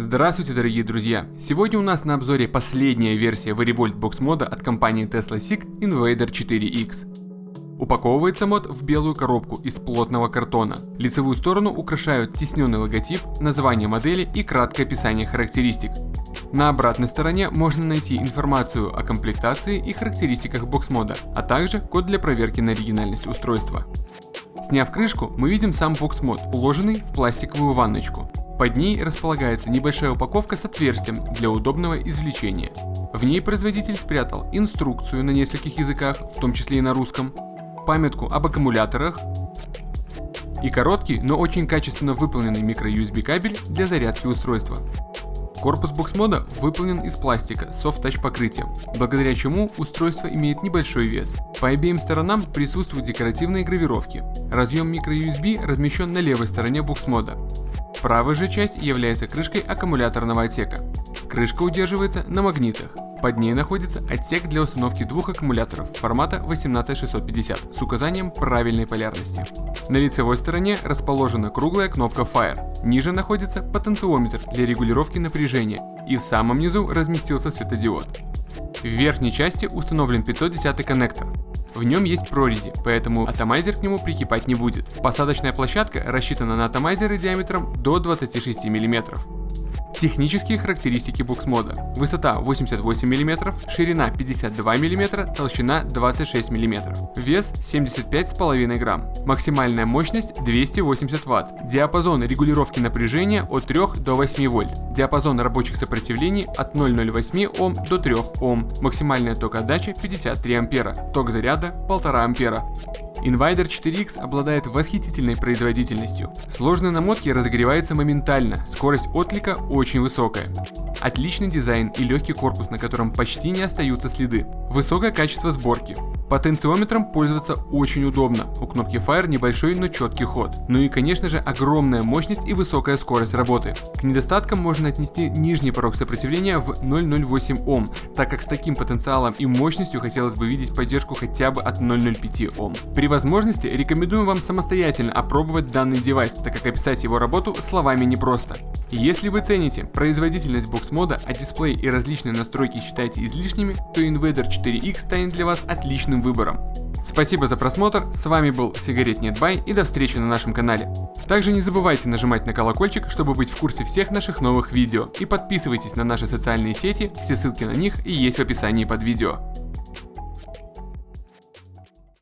Здравствуйте, дорогие друзья! Сегодня у нас на обзоре последняя версия Varivolt Box мода от компании Tesla SIG Invader 4X. Упаковывается мод в белую коробку из плотного картона. Лицевую сторону украшают тесненный логотип, название модели и краткое описание характеристик. На обратной стороне можно найти информацию о комплектации и характеристиках бокс-мода, а также код для проверки на оригинальность устройства. Сняв крышку, мы видим сам бокс-мод, уложенный в пластиковую ванночку. Под ней располагается небольшая упаковка с отверстием для удобного извлечения. В ней производитель спрятал инструкцию на нескольких языках, в том числе и на русском, памятку об аккумуляторах и короткий, но очень качественно выполненный микро-USB кабель для зарядки устройства. Корпус бокс-мода выполнен из пластика с soft-touch покрытием, благодаря чему устройство имеет небольшой вес. По обеим сторонам присутствуют декоративные гравировки. Разъем microUSB размещен на левой стороне бокс-мода. Правая же часть является крышкой аккумуляторного отсека. Крышка удерживается на магнитах. Под ней находится отсек для установки двух аккумуляторов формата 18650 с указанием правильной полярности. На лицевой стороне расположена круглая кнопка Fire. Ниже находится потенциометр для регулировки напряжения и в самом низу разместился светодиод. В верхней части установлен 510 коннектор. В нем есть прорези, поэтому атомайзер к нему прикипать не будет. Посадочная площадка рассчитана на атомайзеры диаметром до 26 мм. Технические характеристики буксмода. Высота 88 мм, ширина 52 мм, толщина 26 мм. Вес 75,5 грамм. Максимальная мощность 280 Вт. Диапазон регулировки напряжения от 3 до 8 вольт. Диапазон рабочих сопротивлений от 0,08 Ом до 3 Ом. Максимальная ток отдачи 53 ампера. Ток заряда 1,5 ампера. Invader 4X обладает восхитительной производительностью. Сложные намотки разогреваются моментально, скорость отклика очень высокая. Отличный дизайн и легкий корпус, на котором почти не остаются следы. Высокое качество сборки. Потенциометром пользоваться очень удобно, у кнопки Fire небольшой, но четкий ход. Ну и конечно же огромная мощность и высокая скорость работы. К недостаткам можно отнести нижний порог сопротивления в 0,08 Ом, так как с таким потенциалом и мощностью хотелось бы видеть поддержку хотя бы от 0,05 Ом. При возможности рекомендуем вам самостоятельно опробовать данный девайс, так как описать его работу словами непросто. Если вы цените производительность бокс-мода, а дисплей и различные настройки считаете излишними, то Invader 4X станет для вас отличным выбором. Спасибо за просмотр, с вами был Сигарет Нетбай и до встречи на нашем канале. Также не забывайте нажимать на колокольчик, чтобы быть в курсе всех наших новых видео и подписывайтесь на наши социальные сети, все ссылки на них и есть в описании под видео.